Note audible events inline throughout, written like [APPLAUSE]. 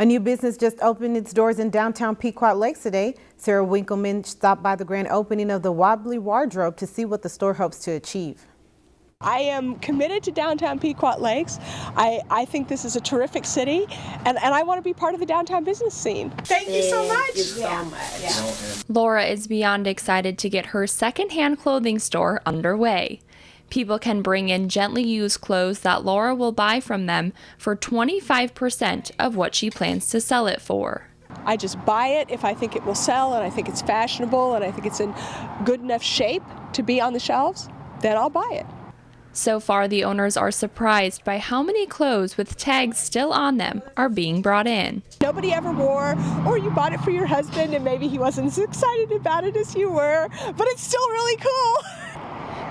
A new business just opened its doors in downtown Pequot Lakes today. Sarah Winkleman stopped by the grand opening of the Wobbly Wardrobe to see what the store hopes to achieve. I am committed to downtown Pequot Lakes. I, I think this is a terrific city, and, and I want to be part of the downtown business scene. Thank you so much. Thank you so much. Laura is beyond excited to get her secondhand clothing store underway. People can bring in gently used clothes that Laura will buy from them for 25% of what she plans to sell it for. I just buy it if I think it will sell and I think it's fashionable and I think it's in good enough shape to be on the shelves, then I'll buy it. So far, the owners are surprised by how many clothes with tags still on them are being brought in. Nobody ever wore, or you bought it for your husband and maybe he wasn't as excited about it as you were, but it's still really cool. [LAUGHS]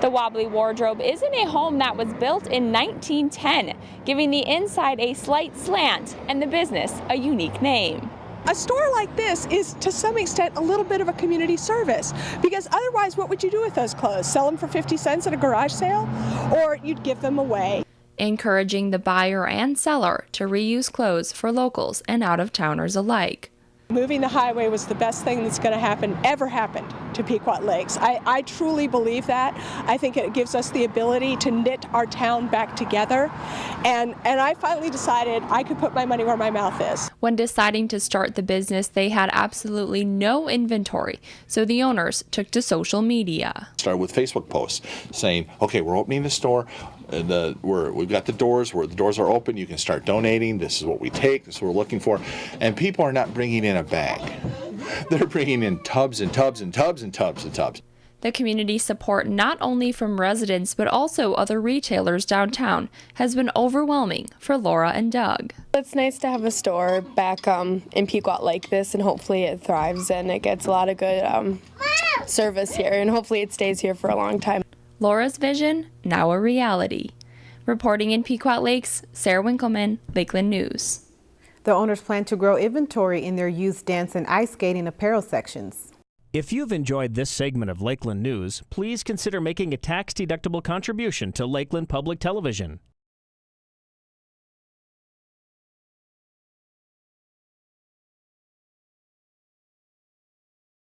The Wobbly Wardrobe is in a home that was built in 1910, giving the inside a slight slant and the business a unique name. A store like this is to some extent a little bit of a community service because otherwise what would you do with those clothes? Sell them for 50 cents at a garage sale or you'd give them away. Encouraging the buyer and seller to reuse clothes for locals and out-of-towners alike. Moving the highway was the best thing that's going to happen, ever happened to Pequot Lakes. I, I, truly believe that. I think it gives us the ability to knit our town back together. And, and I finally decided I could put my money where my mouth is. When deciding to start the business, they had absolutely no inventory. So the owners took to social media. Started with Facebook posts saying, okay, we're opening the store uh, the we're, we've got the doors where the doors are open. You can start donating. This is what we take. This is what we're looking for. And people are not bringing in a bag. [LAUGHS] They're bringing in tubs and tubs and tubs and tubs and tubs. The community support, not only from residents but also other retailers downtown, has been overwhelming for Laura and Doug. It's nice to have a store back um, in Pequot like this, and hopefully it thrives and it gets a lot of good um, service here, and hopefully it stays here for a long time. Laura's vision, now a reality. Reporting in Pequot Lakes, Sarah Winkleman, Lakeland News. The owners plan to grow inventory in their youth dance and ice skating apparel sections. If you've enjoyed this segment of Lakeland News, please consider making a tax-deductible contribution to Lakeland Public Television.